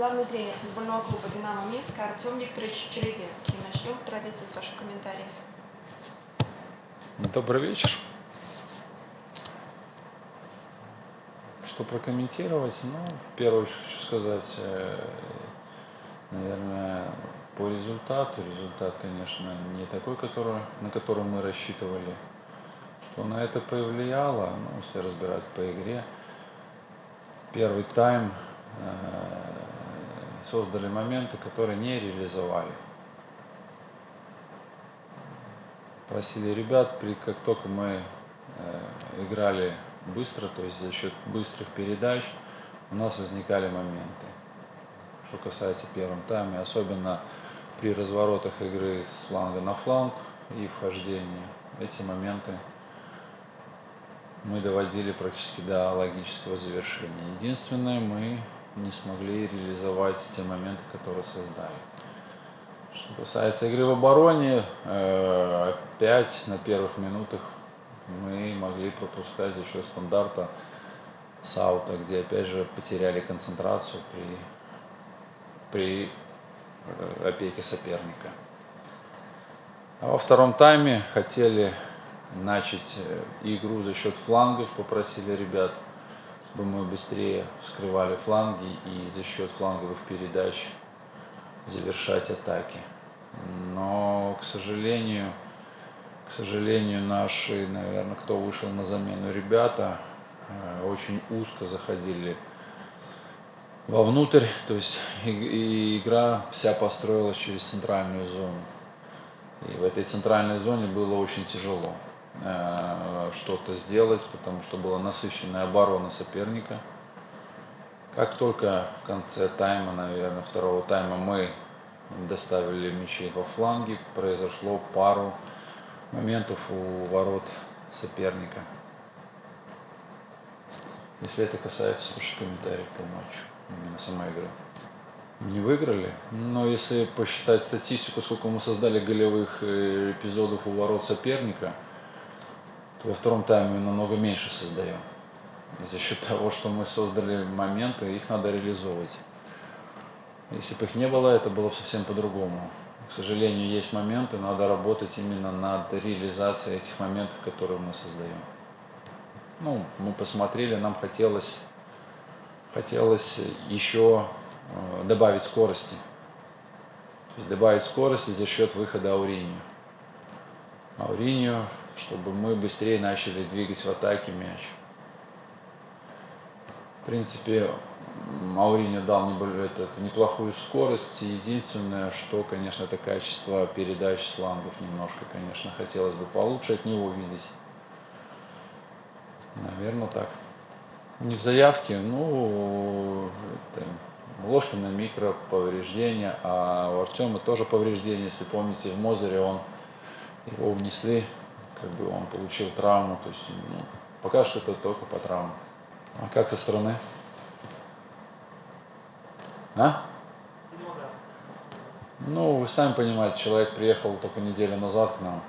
главный тренер футбольного клуба «Динамо Минск» Артем Викторович Челединский. Начнем по традиции с ваших комментариев. Добрый вечер. Что прокомментировать? Ну, в первую очередь хочу сказать, э, наверное, по результату. Результат, конечно, не такой, который, на который мы рассчитывали. Что на это повлияло, ну, если разбирать по игре. Первый тайм э, создали моменты, которые не реализовали. Просили ребят, при, как только мы э, играли быстро, то есть за счет быстрых передач, у нас возникали моменты. Что касается первого тайма, особенно при разворотах игры с фланга на фланг и вхождении, эти моменты мы доводили практически до логического завершения. Единственное, мы не смогли реализовать те моменты, которые создали. Что касается игры в обороне, э, опять на первых минутах мы могли пропускать за счет стандарта с аута, где опять же потеряли концентрацию при, при э, опеке соперника. А во втором тайме хотели начать э, игру за счет флангов, попросили ребят, чтобы мы быстрее вскрывали фланги и за счет фланговых передач завершать атаки. Но, к сожалению, к сожалению, наши, наверное, кто вышел на замену ребята, э, очень узко заходили вовнутрь, то есть и, игра вся построилась через центральную зону. И в этой центральной зоне было очень тяжело что-то сделать, потому что была насыщенная оборона соперника. Как только в конце тайма, наверное, второго тайма мы доставили мячи во фланге, произошло пару моментов у ворот соперника. Если это касается, слушай, комментариев по матчу, именно самой игры. Не выиграли, но если посчитать статистику, сколько мы создали голевых э, эпизодов у ворот соперника, то во втором тайме намного меньше создаем. И за счет того, что мы создали моменты, их надо реализовывать. Если бы их не было, это было бы совсем по-другому. К сожалению, есть моменты, надо работать именно над реализацией этих моментов, которые мы создаем. Ну, мы посмотрели, нам хотелось, хотелось еще э, добавить скорости. То есть добавить скорости за счет выхода Ауринию. Ауринию, чтобы мы быстрее начали двигать в атаке мяч. В принципе, Мауриньо дал этот, неплохую скорость. Единственное, что, конечно, это качество передач с флангов немножко, конечно, хотелось бы получше от него видеть. Наверное, так. Не в заявке, ну, это, Ложкина микро повреждения, а у Артема тоже повреждения, если помните, в Мозере он его внесли, как бы он получил травму, то есть ну, пока что это только по травмам. А как со стороны? А? Ну, вы сами понимаете, человек приехал только неделю назад к нам.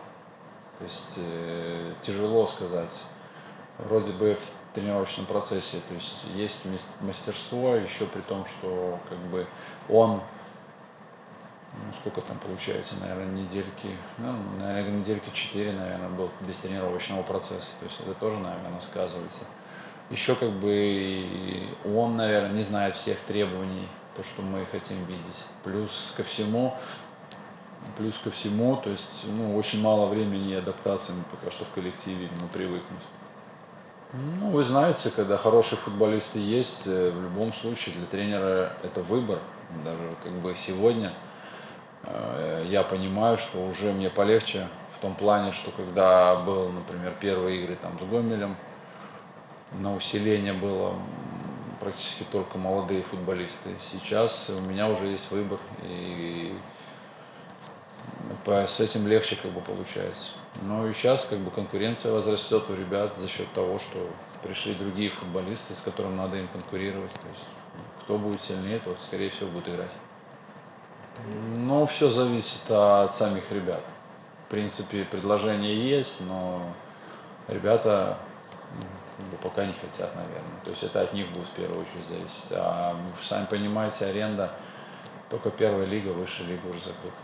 То есть э, тяжело сказать. Вроде бы в тренировочном процессе, то есть есть мастерство, еще при том, что как бы он, ну, сколько там получается, наверное, недельки, ну, наверное, недельки 4, наверное, был без тренировочного процесса. То есть это тоже, наверное, сказывается. Еще как бы он, наверное, не знает всех требований то, что мы хотим видеть. Плюс ко всему, плюс ко всему, то есть ну, очень мало времени адаптации пока что в коллективе ну, привыкнуть. Ну, вы знаете, когда хорошие футболисты есть, э, в любом случае для тренера это выбор. Даже как бы сегодня я понимаю, что уже мне полегче в том плане, что когда был, например, первые игры там с Гомелем, на усиление было практически только молодые футболисты. Сейчас у меня уже есть выбор, и с этим легче как бы получается. Но и сейчас как бы конкуренция возрастет у ребят за счет того, что пришли другие футболисты, с которыми надо им конкурировать. То есть кто будет сильнее, тот, скорее всего, будет играть. Но все зависит от самих ребят. В принципе, предложение есть, но ребята Ну, пока не хотят, наверное. То есть это от них будет в первую очередь зависеть. А сами понимаете, аренда, только первая лига, высшая лига уже закрыта.